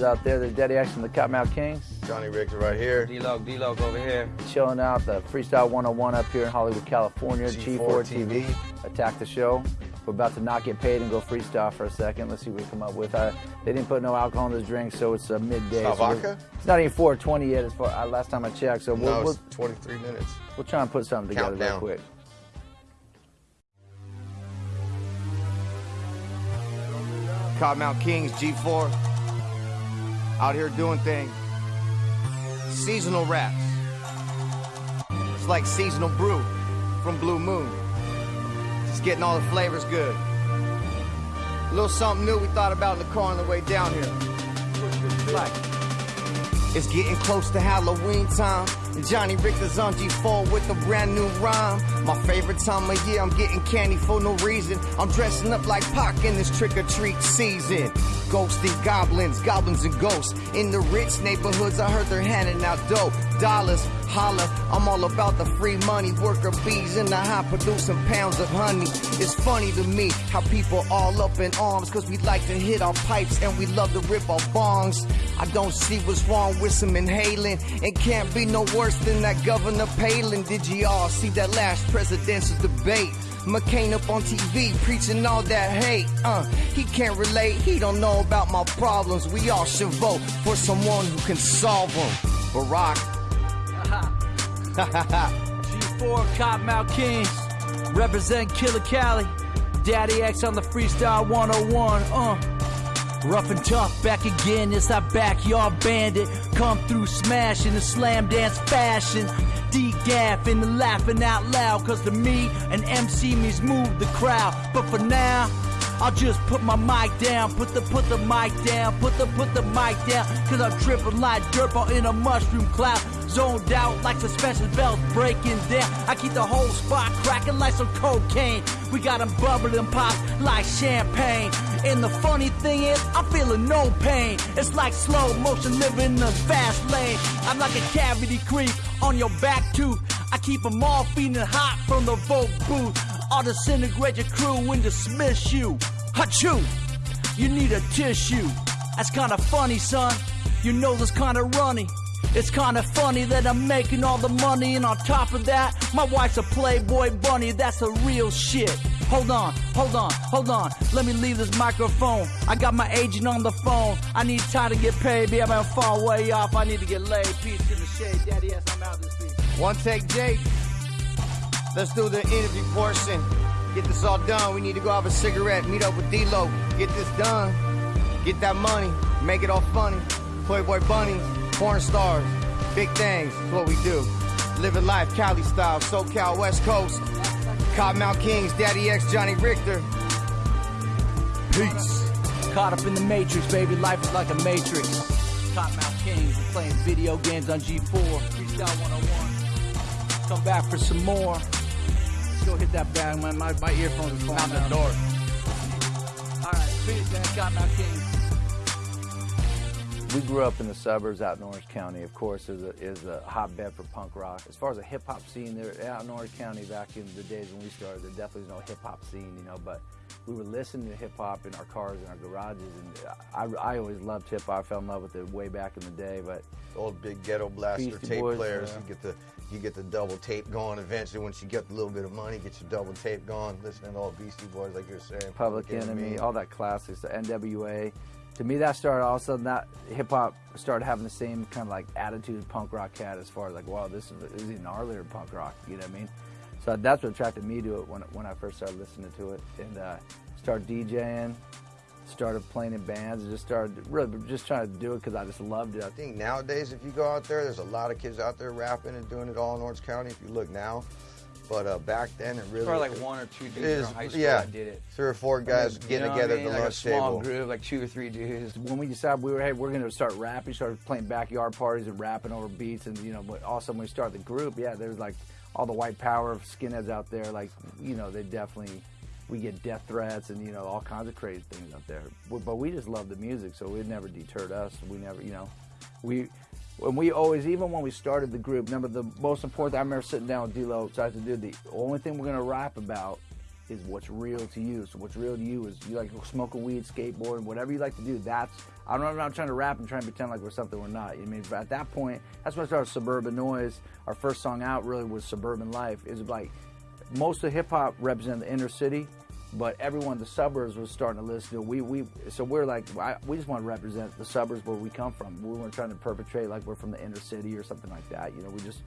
out there. There's Daddy X and the Kottonmouth Kings. Johnny Richter right here. D-Loc, D-Loc over here. Chilling out the Freestyle 101 up here in Hollywood, California. G4 G4 TV. TV. Attack the show. We're about to not get paid and go freestyle for a second. Let's see what we come up with. Uh, they didn't put no alcohol in this drink, so it's a midday. It's not so vodka? It's not even 420 yet. As far uh, last time I checked, so we'll, No, we'll, it's 23 minutes. we'll try and put something together real Countdown. quick. Kottonmouth Kings, G4. Out here doing things. Seasonal raps. It's like seasonal brew from Blue Moon. Just getting all the flavors good. A little something new we thought about in the car on the way down here. Like, it's getting close to Halloween time. Johnny Richter's on G4 with a brand new rhyme. My favorite time of year, I'm getting candy for no reason. I'm dressing up like Pac in this trick or treat season. Ghosts and goblins, goblins and ghosts. In the rich neighborhoods, I heard they're handing out dope. Dollars, holla, I'm all about the free money. Worker bees in the high producing pounds of honey. It's funny to me how people all up in arms cause we like to hit our pipes and we love to rip our bongs. I don't see what's wrong with some inhaling. It can't be no worse than that Governor Palin. Did you all see that last presidential debate? McCain up on TV preaching all that hate. Uh, he can't relate. He don't know about my problems. We all should vote for someone who can solve them. Barack. G4 Kottonmouth Kings represent Killer Cali. Daddy X on the Freestyle 101. Uh. Rough and tough, back again, it's our backyard bandit. Come through smashing the slam dance fashion. Degaff and the laughing out loud, cause to me, an MC means move the crowd. But for now, I'll just put my mic down, put the put the mic down, put the put the mic down, cause I'm tripping like dirt ball in a mushroom cloud. Zoned out like suspension belts breaking down. I keep the whole spot cracking like some cocaine. We got got 'em bubbling pop like champagne. And the funny thing is, I'm feeling no pain. It's like slow motion living in the fast lane. I'm like a cavity creep on your back tooth. I keep 'em all feeling hot from the vote booth. I'll disintegrate your crew and dismiss you. Achoo! You need a tissue. That's kinda funny, son. Your nose is kinda runny. It's kinda funny that I'm making all the money, and on top of that, my wife's a Playboy bunny. That's the real shit. Hold on, hold on, hold on. Let me leave this microphone. I got my agent on the phone. I need time to get paid, baby. I'm gonna way off. I need to get laid. Peace in the shade, daddy. Yes, I'm out this piece. One take, Jake. Let's do the interview portion. Get this all done. We need to go have a cigarette, meet up with D-Lo. Get this done. Get that money. Make it all funny. Playboy bunnies, porn stars, big things. What we do. Living life Cali style, SoCal, West Coast. Kottonmouth Kings, Daddy X, Johnny Richter. Peace. Caught up in the matrix, baby. Life is like a matrix. Kottonmouth Kings, playing video games on G4. Freestyle 101. Come back for some more. Go hit that bag, man. My, my earphones are falling Out the door. All right, peace, man. Kottonmouth Kings. We grew up in the suburbs out in Orange County. Of course, is a, is a hotbed for punk rock. As far as a hip hop scene, there out in Orange County back in the days when we started, there definitely was no hip hop scene, you know. But we were listening to hip hop in our cars and our garages, and I, I always loved hip hop. I fell in love with it way back in the day. But Old big ghetto blaster tape Boys, players. yeah. You get the you get the double tape going. Eventually, once you get a little bit of money, get your double tape going. Listening to all Beastie Boys, like you're saying. Public Enemy, all that classics, the NWA. To me, that started all of a sudden that hip hop started having the same kind of like attitude punk rock had as far as like, wow, this is, this is even punk rock. You know what I mean? So that's what attracted me to it when when I first started listening to it and uh, started DJing, started playing in bands, and just started really just trying to do it because I just loved it. I think nowadays, if you go out there, there's a lot of kids out there rapping and doing it all in Orange County. If you look now, but uh, back then it really Probably like one or two dudes is- from high school yeah, that did it. three or four guys You getting know what I together mean? at the like a lunch small table. group, like two or three dudes. when we decided we were hey we're going to start rapping, started playing backyard parties and rapping over beats, and you know, but also when we started the group, yeah, there's like all the white power skinheads out there, like you know, they definitely we get death threats and you know all kinds of crazy things out there. But but we just love the music, so it never deterred us. We never, you know, we. When we always, even when we started the group, remember the most important. Thing I remember sitting down with D-Lo, decided to do the only thing we're gonna rap about is what's real to you. So what's real to you is you like smoking weed, skateboarding, whatever you like to do. That's I'm not, know. I'm trying to rap and try and pretend like we're something we're not. You know I mean, but at that point, that's when I started Suburban Noize. Our first song out really was Suburban Life. Was like most of hip hop represented the inner city, but everyone in the suburbs was starting to listen to. We we so we're like I, we just want to represent the suburbs where we come from. We weren't trying to perpetrate like we're from the inner city or something like that. You know, we just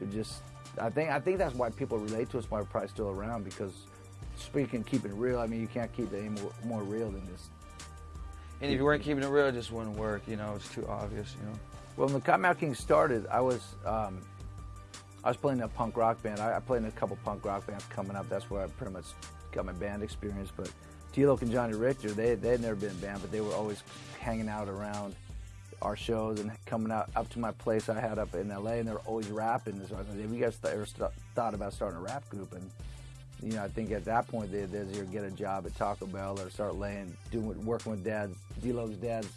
it just I think I think that's why people relate to us. Why we're probably still around because speaking keeping it real. I mean, you can't keep it any more, more real than this. And if you weren't keeping it real, it just wouldn't work. You know, it's too obvious. You know. Well, when the Kottonmouth King started, I was um, I was playing a punk rock band. I, I played in a couple punk rock bands coming up. That's where I pretty much got my band experience. But D-Loc and Johnny Richter, they they had never been in a band, but they were always hanging out around our shows and coming out up to my place I had up in LA, and they were always rapping. So I was like, have you guys th- ever st- thought about starting a rap group? And you know, I think at that point they they'd either get a job at Taco Bell or start laying, doing working with dad's D-Loc's dad's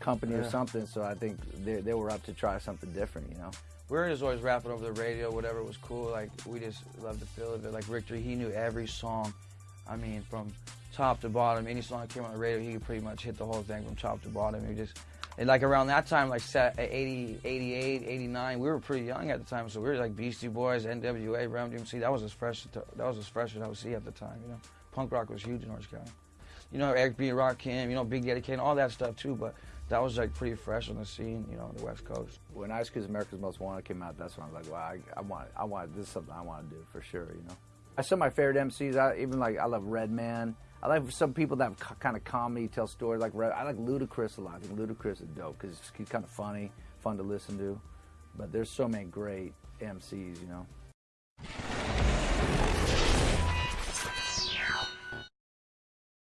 company or something. So I think they they were up to try something different. You know. we were just always rapping over the radio, whatever was cool. Like we just loved the feel of it. Like Richter, he knew every song. I mean, from top to bottom, any song that came on the radio, he could pretty much hit the whole thing from top to bottom. He just and like around that time, like at eh, 80, 88, 89, we were pretty young at the time, so we were like Beastie Boys, NWA, Run DMC. That was as fresh. That was as fresh as I would see at the time. You know, punk rock was huge in Orange County. You know, Eric B. Rakim, you know, Big Daddy Kane, all that stuff too. But that was like pretty fresh on the scene, you know, the West Coast. when Ice Cube's America's Most Wanted came out, that's when I was like, wow, I, I want, I want this is something I want to do for sure. You know, some of my favorite MCs. I even like I love Redman. I like some people that kind of comedy, tell stories. Like Red, I like Ludacris a lot. I think Ludacris is dope because he's kind of funny, fun to listen to. But there's so many great MCs, you know.